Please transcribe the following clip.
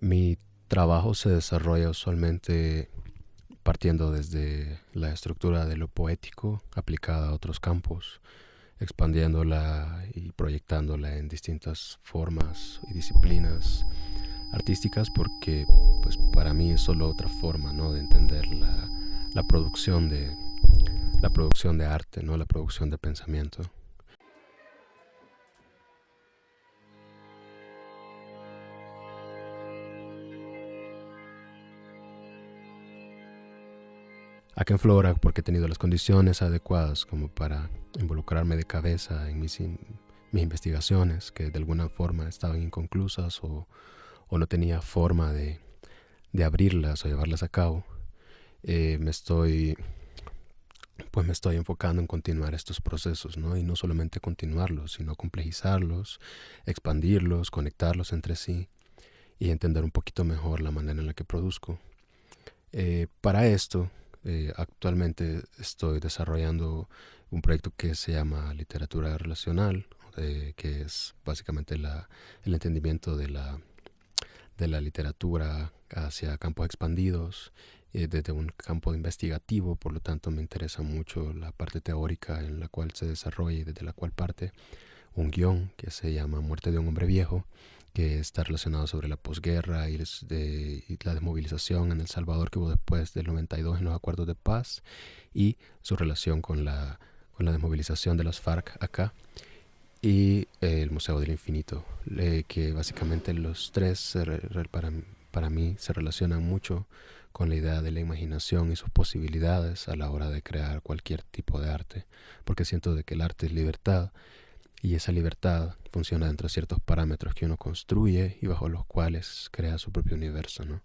Mi trabajo se desarrolla usualmente partiendo desde la estructura de lo poético aplicada a otros campos, expandiéndola y proyectándola en distintas formas y disciplinas artísticas porque pues para mí es solo otra forma ¿no? de entender la, la producción de la producción de arte, ¿no? la producción de pensamiento. Acá en Flora, porque he tenido las condiciones adecuadas como para involucrarme de cabeza en mis, mis investigaciones, que de alguna forma estaban inconclusas o, o no tenía forma de, de, abrirlas o llevarlas a cabo, eh, me estoy pues me estoy enfocando en continuar estos procesos, ¿no? Y no solamente continuarlos, sino complejizarlos, expandirlos, conectarlos entre sí y entender un poquito mejor la manera en la que produzco. Eh, para esto, eh, actualmente estoy desarrollando un proyecto que se llama literatura relacional, eh, que es básicamente el entendimiento de la, literatura hacia campos expandidos, eh, desde un campo investigativo, por lo tanto me interesa mucho la parte teórica en la cual se desarrolla y desde la cual parte un guion que se llama Muerte de un hombre viejo, que está relacionado sobre la posguerra y, la desmovilización en El Salvador que hubo después del 92 en los acuerdos de paz y su relación con la, con la desmovilización de las FARC acá y el Museo del Infinito, que básicamente los tres para, para mí se relacionan mucho con la idea de la imaginación y sus posibilidades a la hora de crear cualquier tipo de arte, porque siento de que el arte es libertad y esa libertad funciona dentro de ciertos parámetros que uno construye y bajo los cuales crea su propio universo, ¿no?